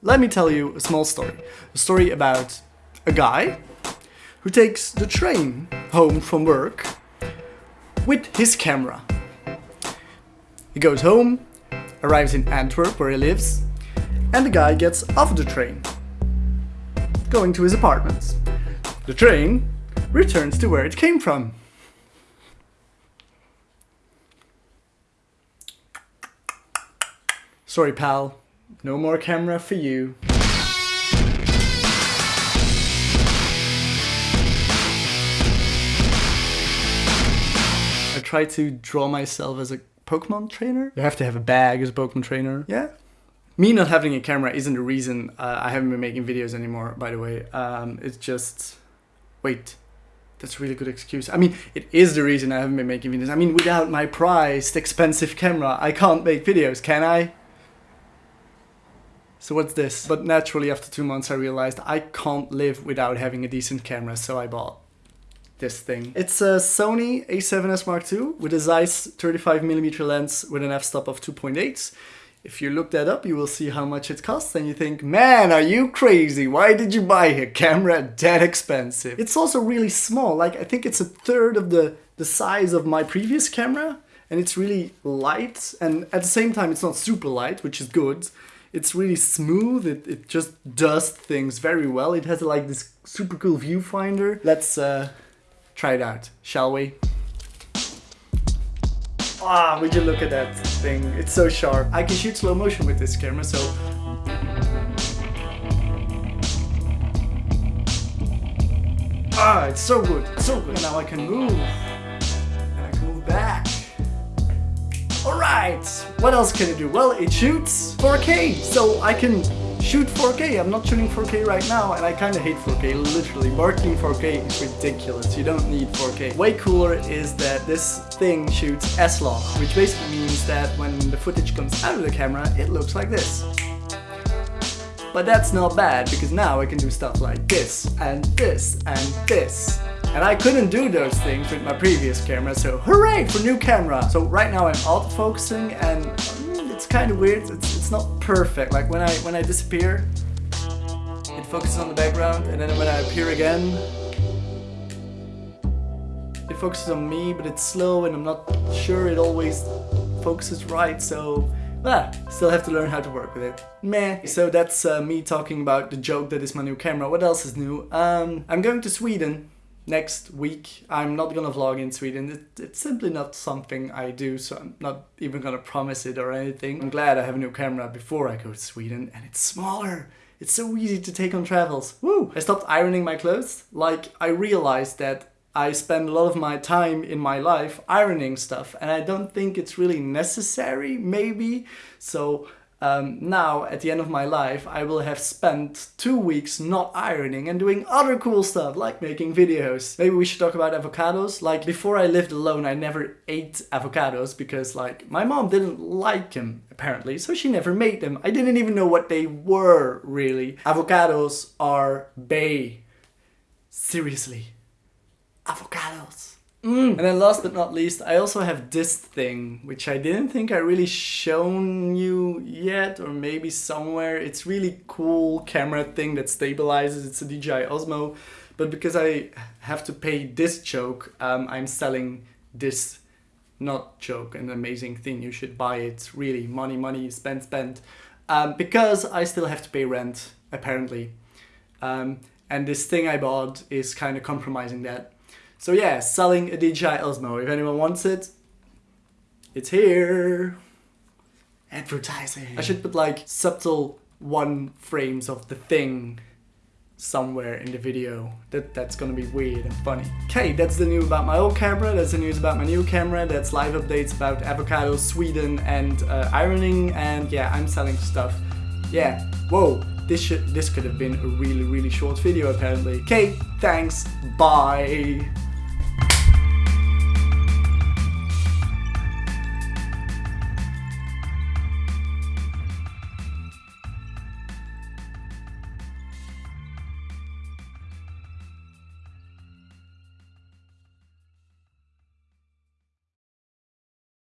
Let me tell you a small story. A story about a guy who takes the train home from work with his camera. He goes home, arrives in Antwerp where he lives, and the guy gets off the train, going to his apartment. The train returns to where it came from. Sorry pal, no more camera for you. I try to draw myself as a Pokemon trainer. You have to have a bag as a Pokemon trainer. Yeah. Me not having a camera isn't the reason uh, I haven't been making videos anymore, by the way. Um, it's just... Wait. That's a really good excuse. I mean, it is the reason I haven't been making videos. I mean, without my prized, expensive camera, I can't make videos, can I? So what's this? But naturally after two months I realized I can't live without having a decent camera, so I bought this thing. It's a Sony a7S Mark II with a Zeiss 35mm lens with an f-stop of 2.8. If you look that up, you will see how much it costs and you think, man, are you crazy? Why did you buy a camera that expensive? It's also really small, like I think it's a third of the, the size of my previous camera and it's really light and at the same time it's not super light, which is good. It's really smooth, it, it just does things very well. It has like this super cool viewfinder. Let's uh, try it out, shall we? Ah, would you look at that thing? It's so sharp. I can shoot slow motion with this camera, so... Ah, it's so good, so good. Now I can move. And I can move back. Alright, what else can it do? Well, it shoots 4K, so I can shoot 4K. I'm not shooting 4K right now and I kind of hate 4K, literally. Marketing 4K is ridiculous, you don't need 4K. Way cooler is that this thing shoots S-Log, which basically means that when the footage comes out of the camera, it looks like this. But that's not bad, because now I can do stuff like this, and this, and this. And I couldn't do those things with my previous camera, so hooray for new camera! So right now I'm autofocusing and mm, it's kind of weird, it's, it's not perfect. Like when I, when I disappear, it focuses on the background and then when I appear again, it focuses on me, but it's slow and I'm not sure it always focuses right, so Ah, still have to learn how to work with it. Meh. So that's uh, me talking about the joke that is my new camera. What else is new? Um, I'm going to Sweden next week. I'm not gonna vlog in Sweden. It, it's simply not something I do, so I'm not even gonna promise it or anything. I'm glad I have a new camera before I go to Sweden, and it's smaller. It's so easy to take on travels. Woo! I stopped ironing my clothes. Like, I realized that I spend a lot of my time in my life ironing stuff, and I don't think it's really necessary, maybe. So um, now, at the end of my life, I will have spent two weeks not ironing and doing other cool stuff, like making videos. Maybe we should talk about avocados. Like, before I lived alone, I never ate avocados because, like, my mom didn't like them, apparently, so she never made them. I didn't even know what they were, really. Avocados are bay. Seriously. Avocados. Mm. And then last but not least, I also have this thing, which I didn't think I really shown you yet, or maybe somewhere. It's really cool camera thing that stabilizes. It's a DJI Osmo, but because I have to pay this choke, um, I'm selling this not joke, an amazing thing. You should buy it. Really, money, money, spend, spend. Um, because I still have to pay rent, apparently. Um, and this thing I bought is kind of compromising that. So yeah, selling a DJI Osmo. If anyone wants it, it's here. Advertising. I should put like subtle one frames of the thing somewhere in the video. That That's gonna be weird and funny. Okay, that's the news about my old camera, that's the news about my new camera, that's live updates about avocado, Sweden and uh, ironing and yeah, I'm selling stuff. Yeah, whoa, this should this could have been a really really short video apparently. Okay, thanks, bye.